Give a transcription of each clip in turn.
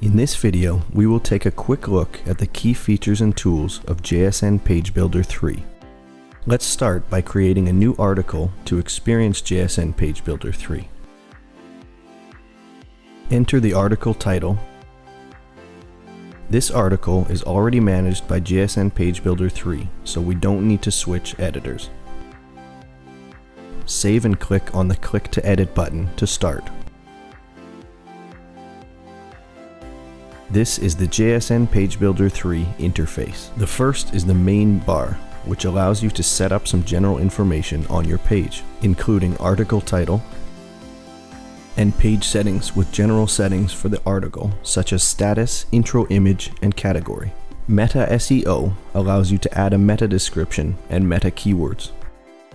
In this video, we will take a quick look at the key features and tools of JSN Page Builder 3. Let's start by creating a new article to experience JSN Page Builder 3. Enter the article title. This article is already managed by JSN Page Builder 3, so we don't need to switch editors. Save and click on the Click to Edit button to start. This is the JSN Page Builder 3 interface. The first is the main bar, which allows you to set up some general information on your page, including article title, and page settings with general settings for the article, such as status, intro image, and category. Meta SEO allows you to add a meta description and meta keywords.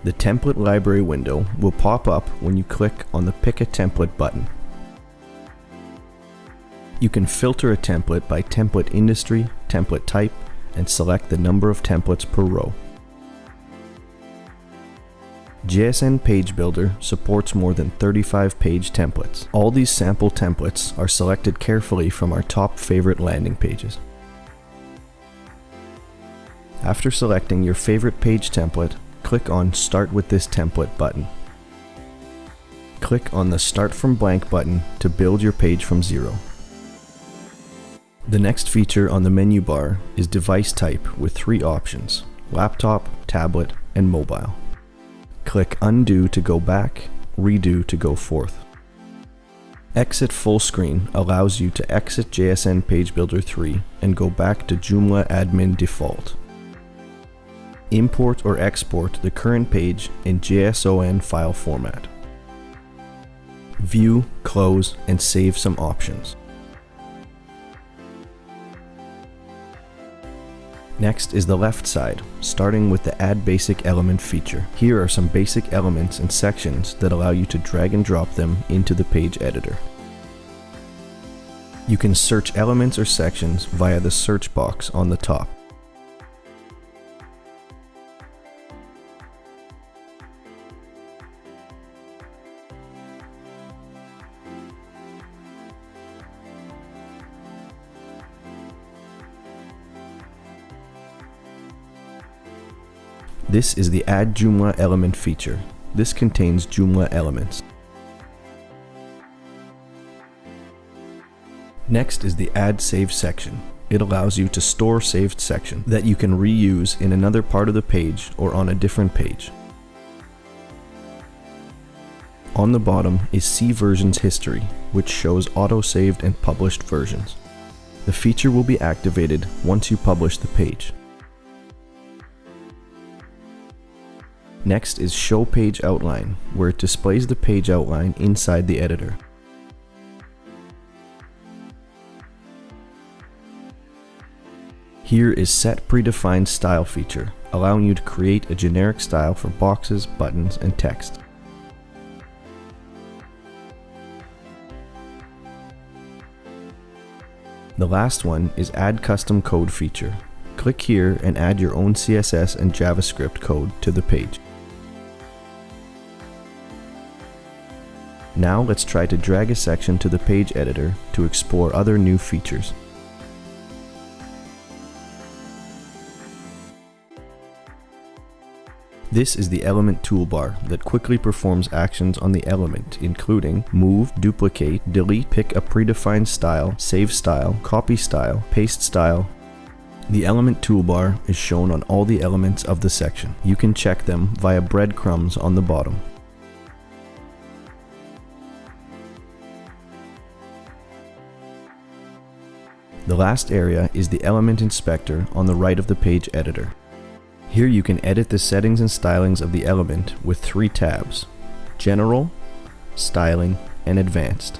The template library window will pop up when you click on the Pick a Template button. You can filter a template by template industry, template type, and select the number of templates per row. JSN Page Builder supports more than 35 page templates. All these sample templates are selected carefully from our top favorite landing pages. After selecting your favorite page template, click on Start with this template button. Click on the Start from blank button to build your page from zero. The next feature on the menu bar is device type with three options, laptop, tablet, and mobile. Click undo to go back, redo to go forth. Exit full screen allows you to exit JSN Page Builder 3 and go back to Joomla admin default. Import or export the current page in JSON file format. View, close, and save some options. Next is the left side, starting with the Add Basic Element feature. Here are some basic elements and sections that allow you to drag and drop them into the page editor. You can search elements or sections via the search box on the top. This is the Add Joomla Element feature. This contains Joomla elements. Next is the Add Save section. It allows you to store saved section that you can reuse in another part of the page or on a different page. On the bottom is See Versions History, which shows auto-saved and published versions. The feature will be activated once you publish the page. Next is Show Page Outline, where it displays the page outline inside the editor. Here is Set Predefined Style feature, allowing you to create a generic style for boxes, buttons, and text. The last one is Add Custom Code feature. Click here and add your own CSS and JavaScript code to the page. Now let's try to drag a section to the page editor to explore other new features. This is the element toolbar that quickly performs actions on the element including move, duplicate, delete, pick a predefined style, save style, copy style, paste style. The element toolbar is shown on all the elements of the section. You can check them via breadcrumbs on the bottom. The last area is the element inspector on the right of the page editor. Here you can edit the settings and stylings of the element with three tabs, General, Styling, and Advanced.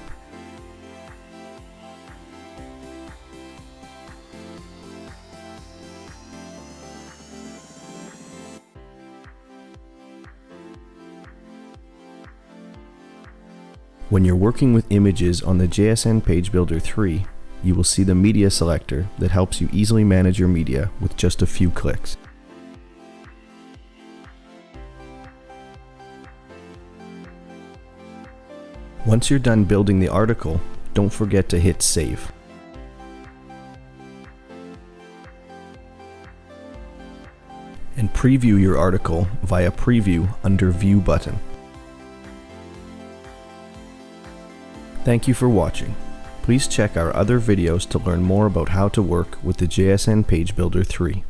When you're working with images on the JSN Page Builder 3, you will see the media selector that helps you easily manage your media with just a few clicks. Once you're done building the article, don't forget to hit save. And preview your article via preview under view button. Thank you for watching. Please check our other videos to learn more about how to work with the JSN Page Builder 3.